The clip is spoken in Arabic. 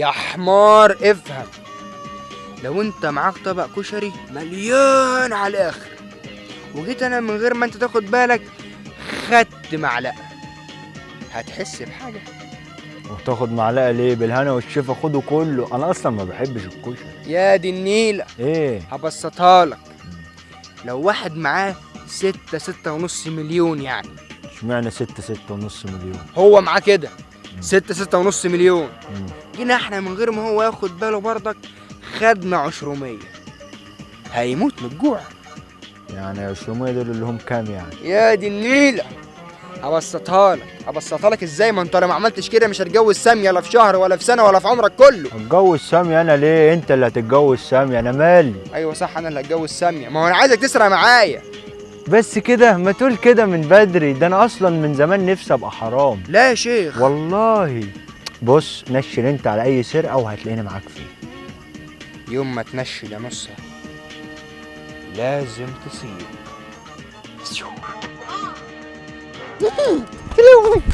يا حمار افهم. لو انت معاك طبق كشري مليان على الآخر وجيت أنا من غير ما انت تاخد بالك خدت معلقة. هتحس بحاجة. وتاخد معلقة ليه؟ بالهنا والشفا خده كله. أنا أصلا ما بحبش الكشري. يا دي النيلة. إيه؟ هبسطها لك. لو واحد معاه ستة ستة ونص مليون يعني. إشمعنى ستة ستة ونص مليون؟ هو معاه كده. ستة ستة ونص مليون. جينا إحنا من غير ما هو ياخد باله برضك خدنا عشرمية. هيموت من الجوع. يعني 200 دول اللي هم كام يعني؟ يا دي النيلة. هبسطها لك. هبسطها لك إزاي؟ ما انت لو ما عملتش كده مش هتجوز سامية لا في شهر ولا في سنة ولا في عمرك كله. هتجوز سامي أنا ليه؟ أنت اللي هتتجوز سامي أنا مالي. أيوه صح أنا اللي هتجوز سامية ما هو أنا عايزك تسرق معايا. بس كده ما تقول كده من بدري. ده أنا أصلا من زمان نفسي أبقى حرام. لا يا شيخ. والله. بص نشل أنت على أي سرقة وهتلاقيني معاك فيه. يوم ما تنشل يا نصة لازم تسيب.